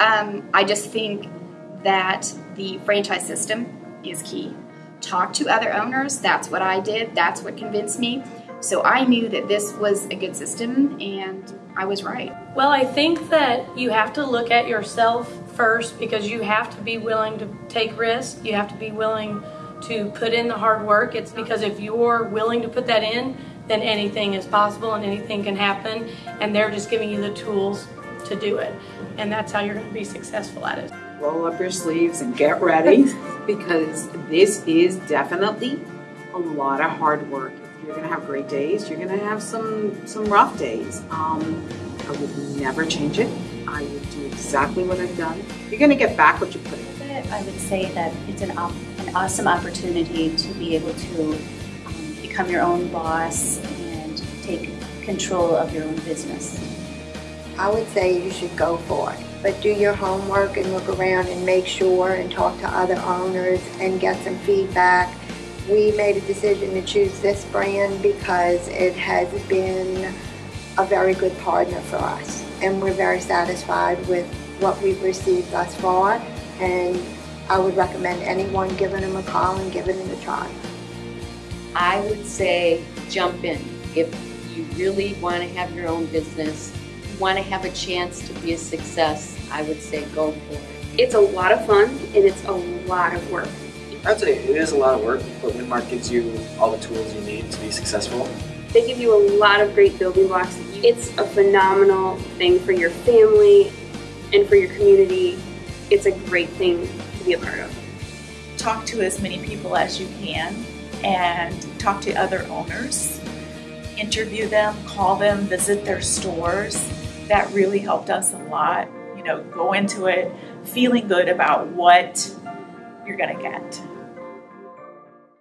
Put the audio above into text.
Um, I just think that the franchise system is key. Talk to other owners. That's what I did. That's what convinced me. So I knew that this was a good system and I was right. Well, I think that you have to look at yourself first because you have to be willing to take risks. You have to be willing to put in the hard work. It's because if you're willing to put that in, then anything is possible and anything can happen. And they're just giving you the tools to do it. And that's how you're going to be successful at it. Roll up your sleeves and get ready because this is definitely a lot of hard work. You're going to have great days. You're going to have some some rough days. Um, I would never change it. I would do exactly what I've done. You're going to get back what you put in. I would say that it's an, an awesome opportunity to be able to um, become your own boss and take control of your own business. I would say you should go for it. But do your homework and look around and make sure and talk to other owners and get some feedback. We made a decision to choose this brand because it has been a very good partner for us. And we're very satisfied with what we've received thus far. And I would recommend anyone giving them a call and giving it a try. I would say jump in. If you really want to have your own business, want to have a chance to be a success, I would say go for it. It's a lot of fun and it's a lot of work. I'd say it is a lot of work, but Winmark gives you all the tools you need to be successful. They give you a lot of great building blocks. It's a phenomenal thing for your family and for your community. It's a great thing to be a part of. Talk to as many people as you can and talk to other owners. Interview them, call them, visit their stores that really helped us a lot. You know, go into it feeling good about what you're going to get.